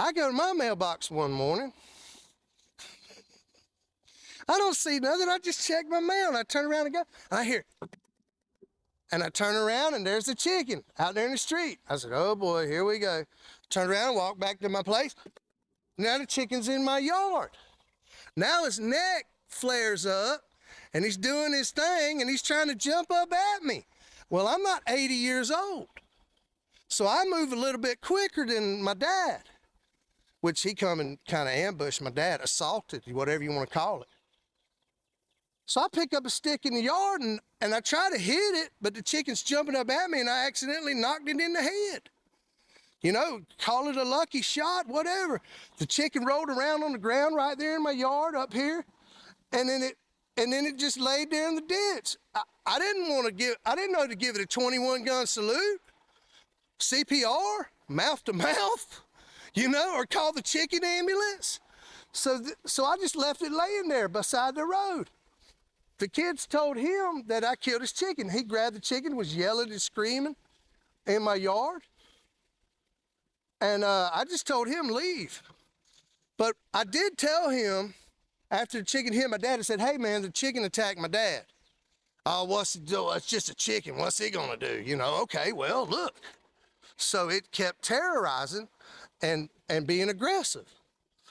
I go to my mailbox one morning. I don't see nothing. I just check my mail and I turn around and go. And I hear, and I turn around and there's the chicken out there in the street. I said, oh boy, here we go. Turn around and walk back to my place. Now the chicken's in my yard. Now his neck flares up and he's doing his thing and he's trying to jump up at me. Well, I'm not 80 years old. So I move a little bit quicker than my dad, which he come and kind of ambushed my dad, assaulted, whatever you want to call it. So I pick up a stick in the yard and, and I try to hit it, but the chicken's jumping up at me and I accidentally knocked it in the head. You know, call it a lucky shot, whatever. The chicken rolled around on the ground right there in my yard up here. And then it and then it just laid there in the ditch. I, I didn't want to give, I didn't know to give it a 21 gun salute, CPR, mouth to mouth, you know, or call the chicken ambulance. So, so I just left it laying there beside the road. The kids told him that I killed his chicken. He grabbed the chicken, was yelling and screaming in my yard. And uh, I just told him leave. But I did tell him after the chicken hit my dad, I said, hey man, the chicken attacked my dad. Oh, what's it? It's just a chicken. What's he gonna do? You know, okay, well, look. So it kept terrorizing and, and being aggressive.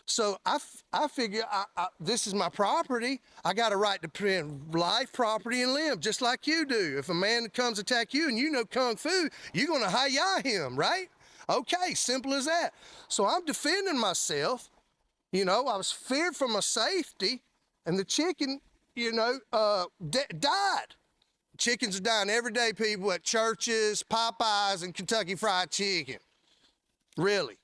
So I, I figure I, I, this is my property. I got a right to protect life, property, and limb, just like you do. If a man comes attack you and you know kung fu, you're gonna hi-ya him, right? Okay, simple as that. So I'm defending myself you know, I was feared for my safety, and the chicken, you know, uh, died. Chickens are dying every day, people, at churches, Popeyes, and Kentucky Fried Chicken. Really.